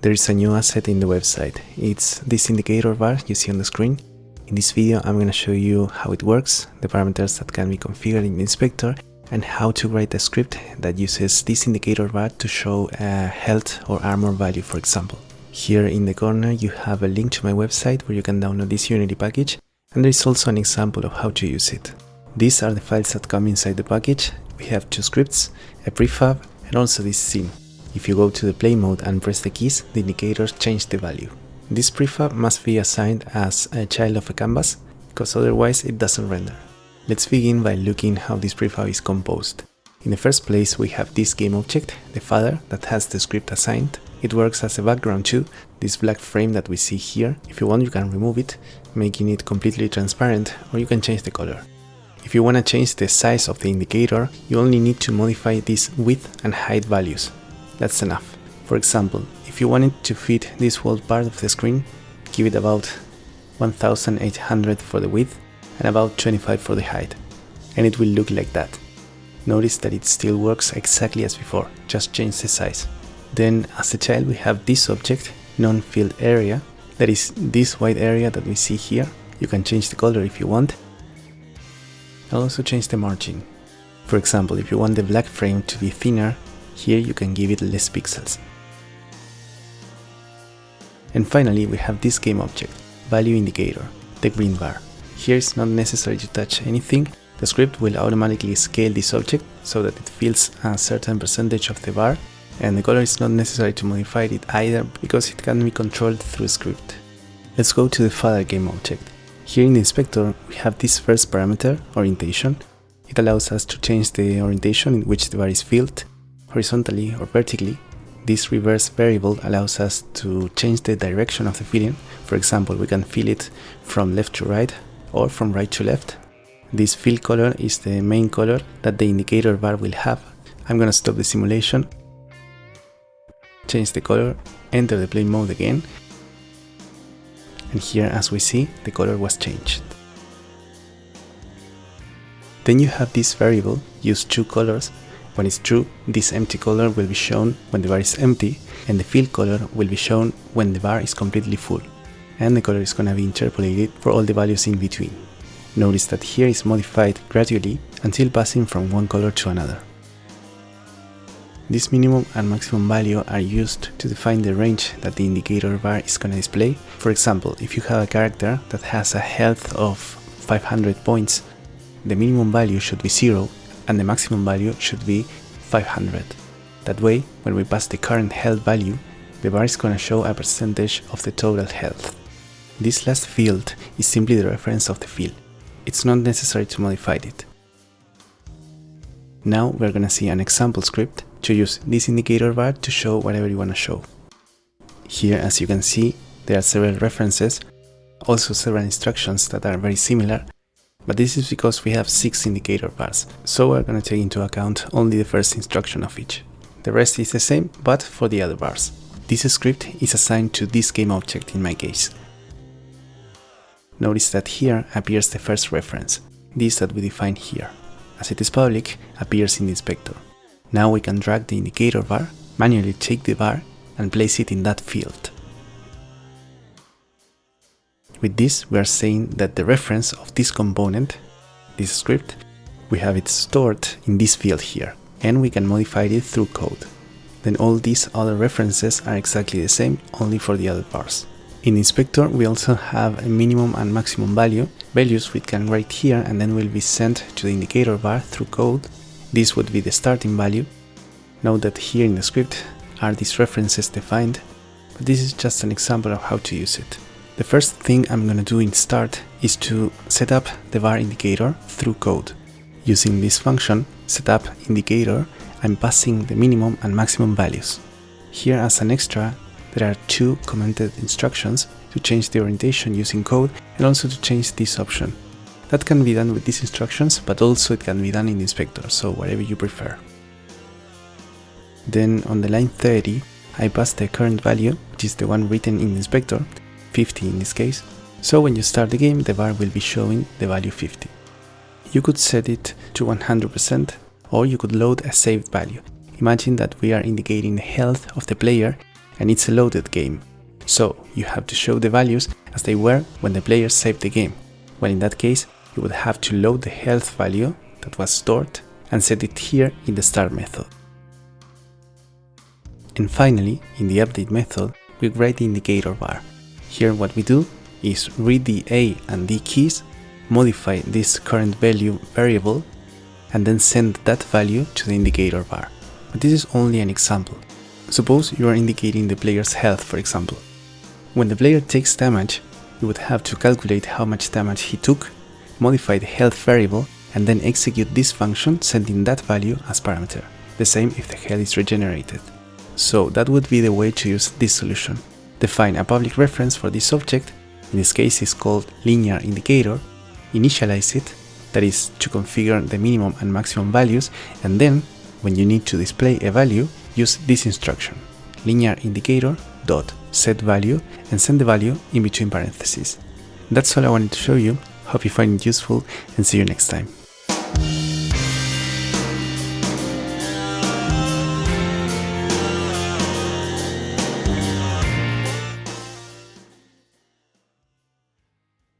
there is a new asset in the website. It's this indicator bar you see on the screen. In this video I'm going to show you how it works, the parameters that can be configured in inspector, and how to write a script that uses this indicator bar to show a health or armor value for example. Here in the corner you have a link to my website where you can download this Unity package and there is also an example of how to use it. These are the files that come inside the package. We have two scripts, a prefab and also this scene. If you go to the play mode and press the keys, the indicators change the value. This prefab must be assigned as a child of a canvas, because otherwise it doesn't render. Let's begin by looking how this prefab is composed. In the first place we have this game object, the father, that has the script assigned. It works as a background too, this black frame that we see here. If you want you can remove it, making it completely transparent, or you can change the color. If you want to change the size of the indicator, you only need to modify these width and height values. That's enough. For example, if you wanted to fit this whole part of the screen, give it about 1800 for the width and about 25 for the height, and it will look like that. Notice that it still works exactly as before, just change the size. Then as a child we have this object, non-filled area, that is this white area that we see here. You can change the color if you want. I'll also change the margin. For example, if you want the black frame to be thinner, here you can give it less pixels. And finally we have this game object, value indicator, the green bar. Here it's not necessary to touch anything, the script will automatically scale this object so that it fills a certain percentage of the bar and the color is not necessary to modify it either because it can be controlled through script. Let's go to the father game object. Here in the inspector we have this first parameter, orientation. It allows us to change the orientation in which the bar is filled horizontally or vertically. This reverse variable allows us to change the direction of the filling. For example, we can fill it from left to right or from right to left. This fill color is the main color that the indicator bar will have. I'm gonna stop the simulation, change the color, enter the play mode again, and here as we see, the color was changed. Then you have this variable, use two colors, when it's true, this empty color will be shown when the bar is empty, and the fill color will be shown when the bar is completely full. And the color is gonna be interpolated for all the values in between. Notice that here is modified gradually until passing from one color to another. This minimum and maximum value are used to define the range that the indicator bar is gonna display. For example, if you have a character that has a health of 500 points, the minimum value should be 0 and the maximum value should be 500. That way, when we pass the current health value, the bar is gonna show a percentage of the total health. This last field is simply the reference of the field. It's not necessary to modify it. Now we're gonna see an example script to use this indicator bar to show whatever you wanna show. Here, as you can see, there are several references, also several instructions that are very similar, but this is because we have 6 indicator bars, so we're gonna take into account only the first instruction of each. The rest is the same, but for the other bars. This script is assigned to this game object in my case. Notice that here appears the first reference, this that we define here. As it is public, appears in the inspector. Now we can drag the indicator bar, manually take the bar and place it in that field. With this, we are saying that the reference of this component, this script, we have it stored in this field here, and we can modify it through code. Then all these other references are exactly the same, only for the other parts. In Inspector, we also have a minimum and maximum value, values we can write here and then will be sent to the indicator bar through code. This would be the starting value. Note that here in the script are these references defined, but this is just an example of how to use it. The first thing I'm gonna do in start is to set up the bar indicator through code. Using this function, setup indicator, I'm passing the minimum and maximum values. Here as an extra, there are two commented instructions to change the orientation using code and also to change this option. That can be done with these instructions, but also it can be done in inspector, so whatever you prefer. Then on the line 30, I pass the current value, which is the one written in inspector, 50 in this case. So when you start the game, the bar will be showing the value 50. You could set it to 100% or you could load a saved value. Imagine that we are indicating the health of the player and it's a loaded game. So you have to show the values as they were when the player saved the game. Well in that case, you would have to load the health value that was stored and set it here in the start method. And finally, in the update method, we write the indicator bar. Here what we do is read the A and D keys, modify this current value variable, and then send that value to the indicator bar. But this is only an example. Suppose you are indicating the player's health, for example. When the player takes damage, you would have to calculate how much damage he took, modify the health variable, and then execute this function sending that value as parameter. The same if the health is regenerated. So that would be the way to use this solution. Define a public reference for this object, in this case it's called linear indicator, initialize it, that is to configure the minimum and maximum values, and then when you need to display a value, use this instruction, linear indicator dot set value and send the value in between parentheses. That's all I wanted to show you, hope you find it useful and see you next time.